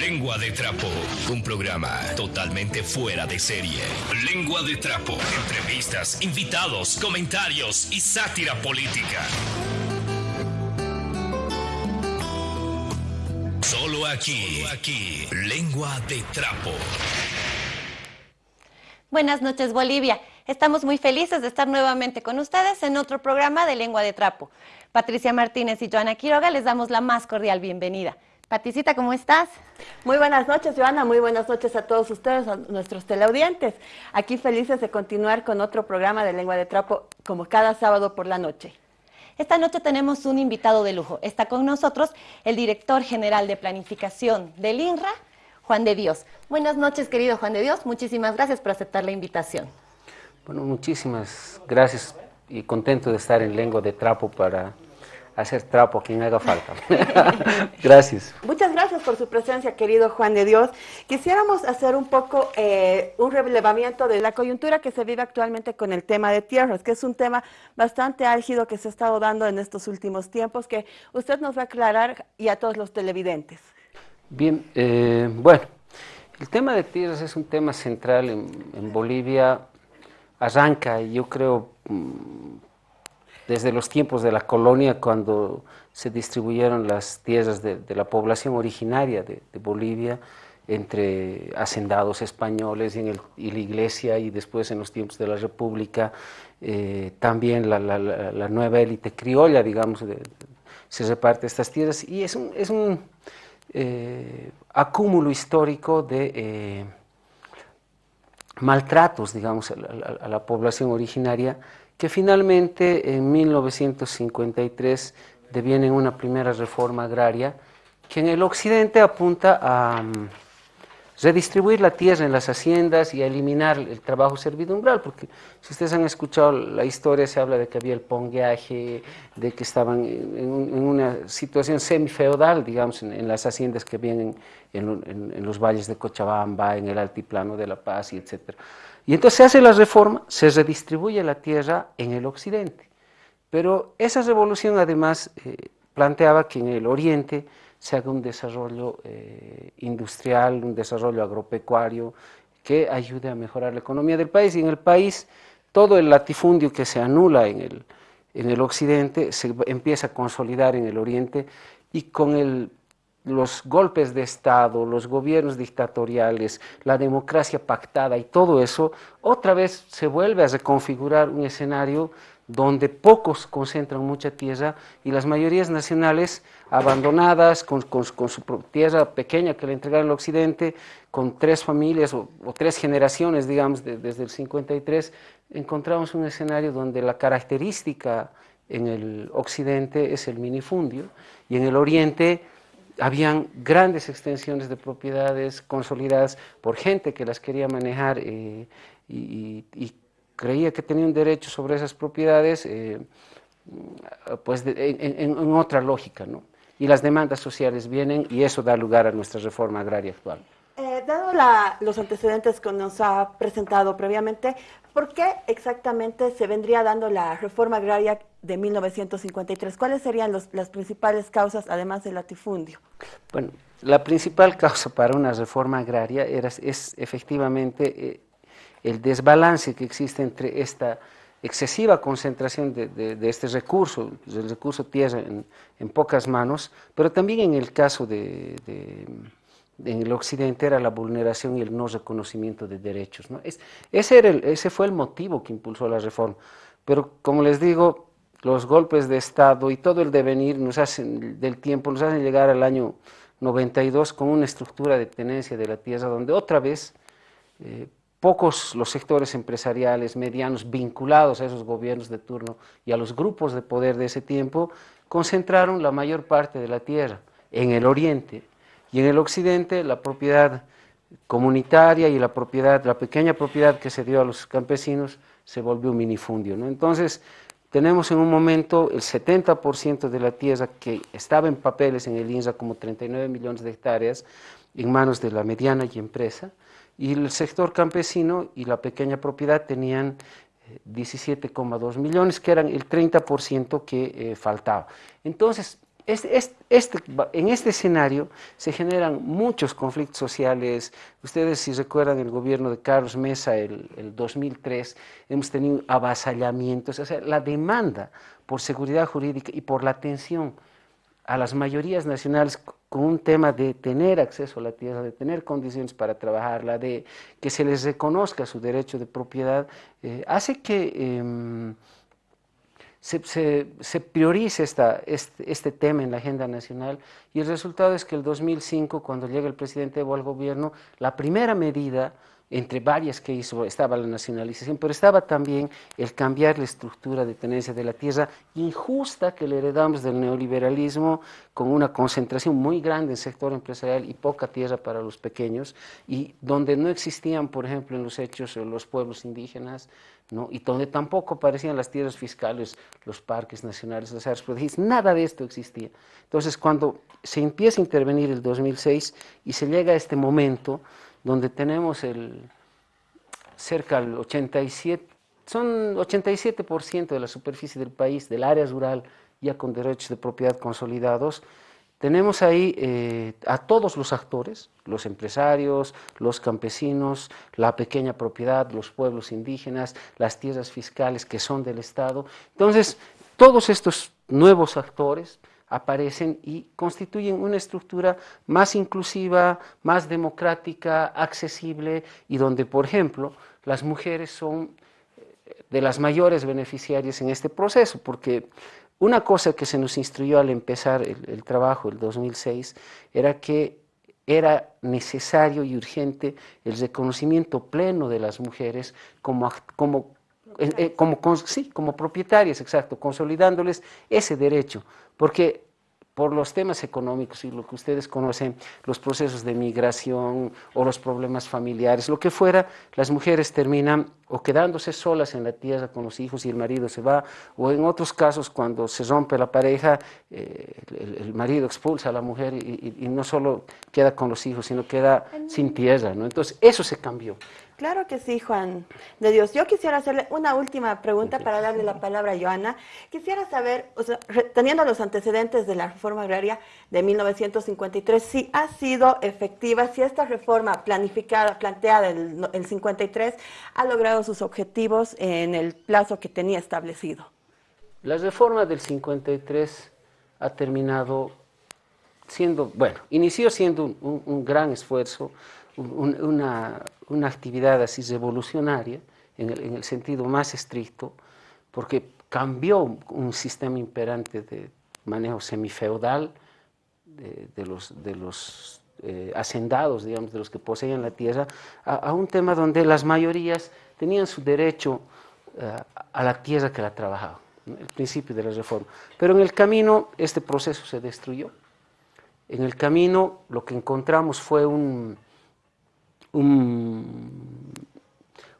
Lengua de Trapo, un programa totalmente fuera de serie. Lengua de Trapo, entrevistas, invitados, comentarios y sátira política. Solo aquí, aquí, Lengua de Trapo. Buenas noches, Bolivia. Estamos muy felices de estar nuevamente con ustedes en otro programa de Lengua de Trapo. Patricia Martínez y Joana Quiroga les damos la más cordial bienvenida. Paticita, ¿cómo estás? Muy buenas noches, Joana. Muy buenas noches a todos ustedes, a nuestros teleaudientes. Aquí felices de continuar con otro programa de Lengua de Trapo, como cada sábado por la noche. Esta noche tenemos un invitado de lujo. Está con nosotros el director general de planificación del INRA, Juan de Dios. Buenas noches, querido Juan de Dios. Muchísimas gracias por aceptar la invitación. Bueno, muchísimas gracias y contento de estar en Lengua de Trapo para hacer trapo a quien haga falta. gracias. Muchas gracias por su presencia, querido Juan de Dios. Quisiéramos hacer un poco eh, un relevamiento de la coyuntura que se vive actualmente con el tema de tierras, que es un tema bastante álgido que se ha estado dando en estos últimos tiempos, que usted nos va a aclarar y a todos los televidentes. Bien, eh, bueno, el tema de tierras es un tema central en, Bolivia, arranca, yo creo, mm, desde los tiempos de la colonia, cuando se distribuyeron las tierras de, la población originaria de, Bolivia entre hacendados españoles y, la iglesia, y después en los tiempos de la República, eh, también la, nueva élite criolla, digamos, se reparte estas tierras, y es un, es un eh, acúmulo histórico de eh, maltratos, digamos, a la población originaria, que finalmente en 1953 deviene una primera reforma agraria que en el occidente apunta a mm, redistribuir la tierra en las haciendas y eliminar el trabajo servidumbral, porque si ustedes han escuchado la historia, se habla de que había el pongueaje, de que estaban en, una situación semi-feudal, digamos, en, las haciendas que vienen en, los valles de Cochabamba, en el altiplano de La Paz, y etc. Y entonces se hace la reforma, se redistribuye la tierra en el occidente. Pero esa revolución además eh, planteaba que en el oriente se haga un desarrollo eh, industrial, un desarrollo agropecuario que ayude a mejorar la economía del país. Y en el país todo el latifundio que se anula en el, en el occidente se empieza a consolidar en el oriente y con el los golpes de Estado, los gobiernos dictatoriales, la democracia pactada y todo eso, otra vez se vuelve a reconfigurar un escenario donde pocos concentran mucha tierra y las mayorías nacionales abandonadas, con, su tierra pequeña que le entregaron al occidente, con tres familias o, tres generaciones, digamos, desde el 53, encontramos un escenario donde la característica en el occidente es el minifundio y en el oriente habían grandes extensiones de propiedades consolidadas por gente que las quería manejar eh, y, creía que tenía un derecho sobre esas propiedades, eh, pues en, otra lógica, ¿no? Y las demandas sociales vienen y eso da lugar a nuestra reforma agraria actual. Eh, dado los antecedentes que nos ha presentado previamente, ¿por qué exactamente se vendría dando la reforma agraria de 1953? ¿Cuáles serían las principales causas, además del latifundio? Bueno, la principal causa para una reforma agraria era, es efectivamente eh, el desbalance que existe entre esta excesiva concentración de, este recurso, el recurso tierra en, pocas manos, pero también en el caso de en el occidente era la vulneración y el no reconocimiento de derechos. ¿no? ese, era ese fue el motivo que impulsó la reforma. Pero como les digo, los golpes de Estado y todo el devenir nos hacen, del tiempo nos hacen llegar al año 92 con una estructura de tenencia de la tierra donde otra vez eh, pocos los sectores empresariales medianos vinculados a esos gobiernos de turno y a los grupos de poder de ese tiempo concentraron la mayor parte de la tierra en el oriente, y en el occidente la propiedad comunitaria y la propiedad, la pequeña propiedad que se dio a los campesinos se volvió un minifundio. Entonces, tenemos en un momento el 70% de la tierra que estaba en papeles en el INSA como 39 millones de hectáreas en manos de la mediana y empresa, y el sector campesino y la pequeña propiedad tenían 17,2 eh, millones, que eran el 30% que eh, faltaba. Entonces, este, este, en este escenario se generan muchos conflictos sociales. Ustedes si recuerdan el gobierno de Carlos Mesa, el, el 2003, hemos tenido avasallamientos, o sea, la demanda por seguridad jurídica y por la atención a las mayorías nacionales con un tema de tener acceso a la tierra, de tener condiciones para trabajarla, de que se les reconozca su derecho de propiedad, eh, hace que... Em, se, prioriza esta, este, este, tema en la agenda nacional. Y el resultado es que el 2005, cuando llega el presidente Evo al gobierno, la primera medida entre varias que hizo, estaba la nacionalización, pero estaba también el cambiar la estructura de tenencia de la tierra injusta que le heredamos del neoliberalismo, con una concentración muy grande en sector empresarial y poca tierra para los pequeños, y donde no existían, por ejemplo, en los hechos los pueblos indígenas, ¿no? y donde tampoco aparecían las tierras fiscales, los parques nacionales, las áreas protegidas, nada de esto existía. Entonces, cuando se empieza a intervenir el 2006 y se llega a este momento donde tenemos el cerca del 87, son 87% de la superficie del país, del área rural, ya con derechos de propiedad consolidados, tenemos ahí eh, a todos los actores, los empresarios, los campesinos, la pequeña propiedad, los pueblos indígenas, las tierras fiscales que son del Estado. Entonces, todos estos nuevos actores aparecen y constituyen una estructura más inclusiva, más democrática, accesible y donde, por ejemplo, las mujeres son eh, de las mayores beneficiarias en este proceso, porque una cosa que se nos instruyó al empezar el, trabajo, el 2006, era que era necesario y urgente el reconocimiento pleno de las mujeres como, como, eh, eh, como, sí, como propietarias, exacto, consolidándoles ese derecho, porque por los temas económicos y lo que ustedes conocen, los procesos de migración o los problemas familiares, lo que fuera, las mujeres terminan o quedándose solas en la tierra con los hijos y el marido se va, o en otros casos cuando se rompe la pareja, eh, el, marido expulsa a la mujer y, y, no solo queda con los hijos, sino queda sin tierra. ¿no? Entonces, eso se cambió. Claro que sí, Juan de Dios. Yo quisiera hacerle una última pregunta para darle la palabra a Joana. Quisiera saber, teniendo los antecedentes de la reforma agraria de 1953, si ha sido efectiva, si esta reforma planificada, planteada en el 53, ha logrado sus objetivos en el plazo que tenía establecido. La reforma del 53 ha terminado siendo, bueno, inició siendo un gran esfuerzo, una, una, actividad así revolucionaria, en el, en el, sentido más estricto, porque cambió un sistema imperante de manejo semifeudal de, los, de los eh, hacendados, digamos, de los que poseían la tierra, a, un tema donde las mayorías tenían su derecho uh, a la tierra que la trabajaba, ¿no? el principio de la reforma. Pero en el camino este proceso se destruyó. En el camino lo que encontramos fue un, un,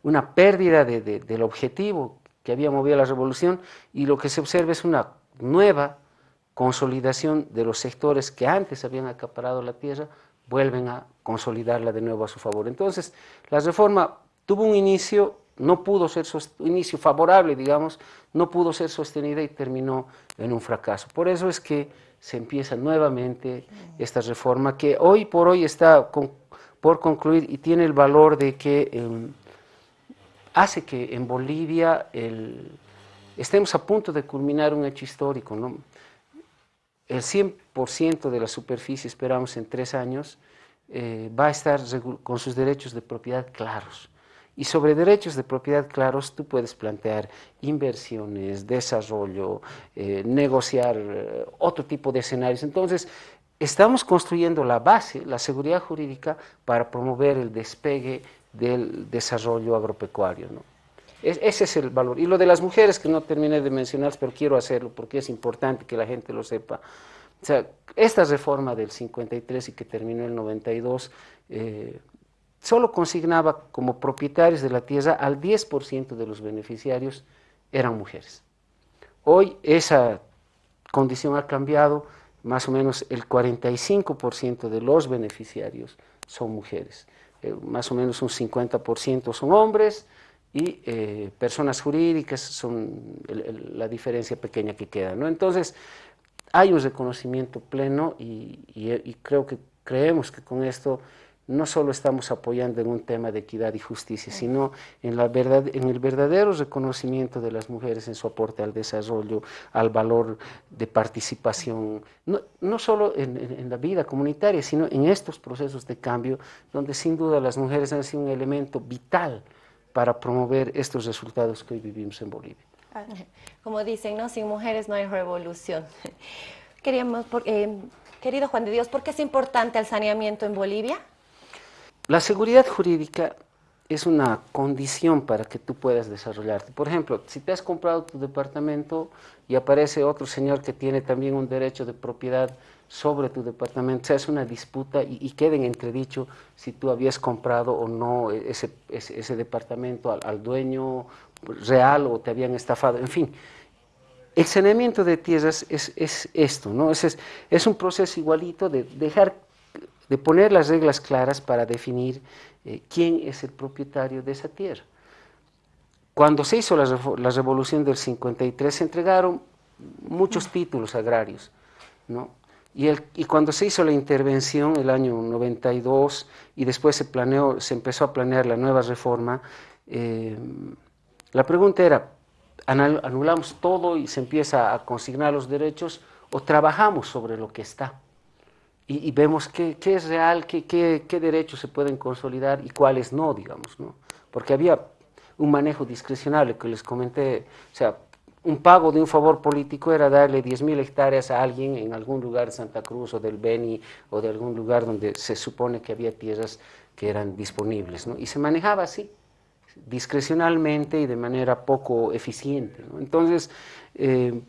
una pérdida de, del objetivo que había movido la revolución y lo que se observa es una nueva consolidación de los sectores que antes habían acaparado la tierra, vuelven a consolidarla de nuevo a su favor. Entonces, la reforma tuvo un inicio, no pudo ser un inicio favorable, digamos, no pudo ser sostenida y terminó en un fracaso. Por eso es que se empieza nuevamente esta reforma que hoy por hoy está con, por concluir y tiene el valor de que eh, hace que en Bolivia estemos a punto de culminar un hecho histórico. El 100% de la superficie, esperamos en tres años, eh, va a estar con sus derechos de propiedad claros. Y sobre derechos de propiedad claros tú puedes plantear inversiones, desarrollo, eh, negociar eh, otro tipo de escenarios. Entonces, estamos construyendo la base, la seguridad jurídica, para promover el despegue del desarrollo agropecuario. ese es el valor. Y lo de las mujeres, que no terminé de mencionar, pero quiero hacerlo porque es importante que la gente lo sepa. Esta reforma del 53 y que terminó el 92, eh, solo consignaba como propietarios de la tierra al 10% de los beneficiarios eran mujeres. Hoy esa condición ha cambiado, más o menos el 45% de los beneficiarios son mujeres, eh, más o menos un 50% son hombres y eh, personas jurídicas son la diferencia pequeña que queda. ¿no? Entonces, hay un reconocimiento pleno y creo que creemos que con esto no solo estamos apoyando en un tema de equidad y justicia, sino en, la verdad, en el verdadero reconocimiento de las mujeres en su aporte al desarrollo, al valor de participación, no, no solo en, la vida comunitaria, sino en estos procesos de cambio, donde sin duda las mujeres han sido un elemento vital para promover estos resultados que hoy vivimos en Bolivia. Como dicen, ¿no? sin mujeres no hay revolución. Queríamos, eh, querido Juan de Dios, ¿por qué es importante el saneamiento en Bolivia? La seguridad jurídica es una condición para que tú puedas desarrollarte. Por ejemplo, si te has comprado tu departamento y aparece otro señor que tiene también un derecho de propiedad sobre tu departamento, se hace una disputa y, queda en entredicho si tú habías comprado o no ese, ese, departamento al, dueño real o te habían estafado, en fin. El saneamiento de tierras es, es esto, ¿no? Es, es, un proceso igualito de dejar de poner las reglas claras para definir eh, quién es el propietario de esa tierra. Cuando se hizo la, revolución del 53 se entregaron muchos títulos agrarios, ¿no? Y, cuando se hizo la intervención el año 92 y después se, se empezó a planear la nueva reforma, eh, la pregunta era, ¿anulamos todo y se empieza a consignar los derechos o trabajamos sobre lo que está? Y, vemos qué, qué, es real, qué, qué, qué, derechos se pueden consolidar y cuáles no, digamos, ¿no? Porque había un manejo discrecional que les comenté, o sea, un pago de un favor político era darle 10.000 hectáreas a alguien en algún lugar de Santa Cruz o del Beni o de algún lugar donde se supone que había tierras que eran disponibles, ¿no? Y se manejaba así, discrecionalmente y de manera poco eficiente. Entonces, eh,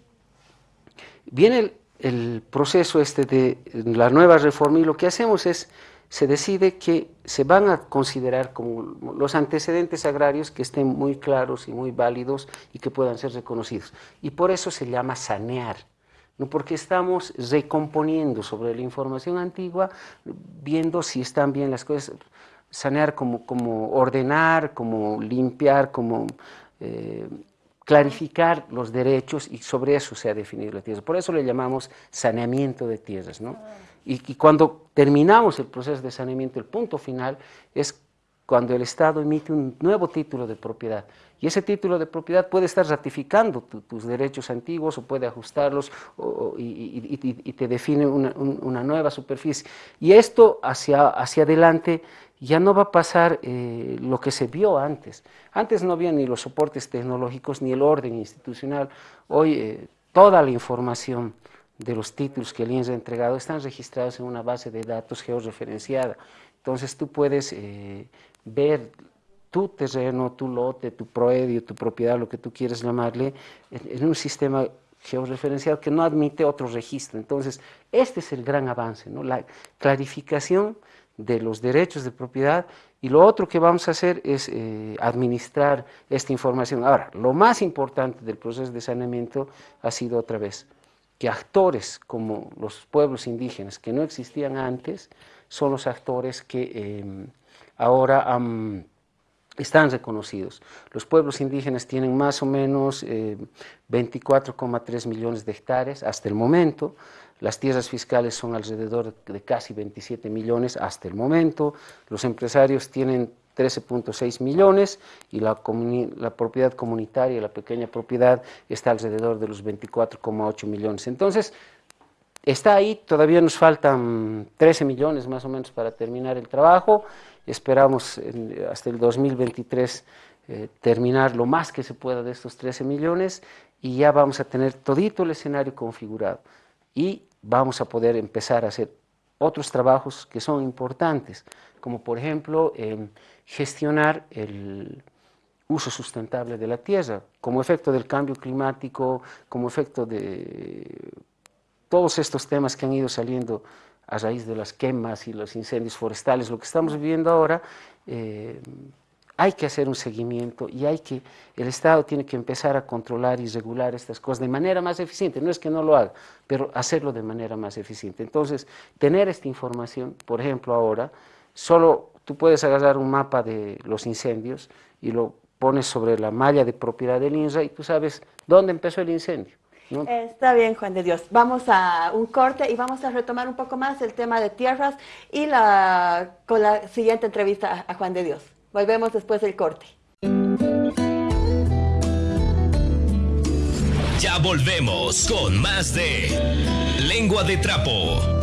viene el proceso este de la nueva reforma y lo que hacemos es, se decide que se van a considerar como los antecedentes agrarios que estén muy claros y muy válidos y que puedan ser reconocidos. Y por eso se llama sanear, ¿no? porque estamos recomponiendo sobre la información antigua, viendo si están bien las cosas, sanear como, como ordenar, como limpiar, como... Eh, clarificar los derechos y sobre eso se ha definido la tierra. Por eso le llamamos saneamiento de tierras. ¿no? Y, cuando terminamos el proceso de saneamiento, el punto final es cuando el Estado emite un nuevo título de propiedad. Y ese título de propiedad puede estar ratificando tus derechos antiguos o puede ajustarlos y, te define una, nueva superficie. Y esto hacia, hacia adelante ya no va a pasar eh, lo que se vio antes. Antes no había ni los soportes tecnológicos ni el orden institucional. Hoy eh, toda la información de los títulos que el INSS ha entregado están registrados en una base de datos georreferenciada. Entonces tú puedes eh, ver tu terreno, tu lote, tu proedio, tu propiedad, lo que tú quieres llamarle, en, un sistema georreferenciado que no admite otro registro. Entonces, este es el gran avance, ¿no? la clarificación de los derechos de propiedad y lo otro que vamos a hacer es eh, administrar esta información. Ahora, lo más importante del proceso de saneamiento ha sido otra vez que actores como los pueblos indígenas que no existían antes son los actores que em, ahora están reconocidos. Los pueblos indígenas tienen más o menos 24,3 eh, millones de hectáreas hasta el momento, las tierras fiscales son alrededor de casi 27 millones hasta el momento, los empresarios tienen 13.6 millones y la, la, propiedad comunitaria, la pequeña propiedad, está alrededor de los 24,8 millones. Entonces, está ahí, todavía nos faltan 13 millones más o menos para terminar el trabajo, esperamos hasta el 2023 eh, terminar lo más que se pueda de estos 13 millones y ya vamos a tener todito el escenario configurado. Y vamos a poder empezar a hacer otros trabajos que son importantes, como por ejemplo em, gestionar el uso sustentable de la tierra, como efecto del cambio climático, como efecto de todos estos temas que han ido saliendo a raíz de las quemas y los incendios forestales, lo que estamos viviendo ahora, eh, hay que hacer un seguimiento y hay que, el Estado tiene que empezar a controlar y regular estas cosas de manera más eficiente. No es que no lo haga, pero hacerlo de manera más eficiente. Entonces, tener esta información, por ejemplo, ahora, solo tú puedes agarrar un mapa de los incendios y lo pones sobre la malla de propiedad del INRA y tú sabes dónde empezó el incendio. Está bien, Juan de Dios. Vamos a un corte y vamos a retomar un poco más el tema de tierras y la, con la siguiente entrevista a Juan de Dios. Volvemos después del corte. Ya volvemos con más de Lengua de Trapo.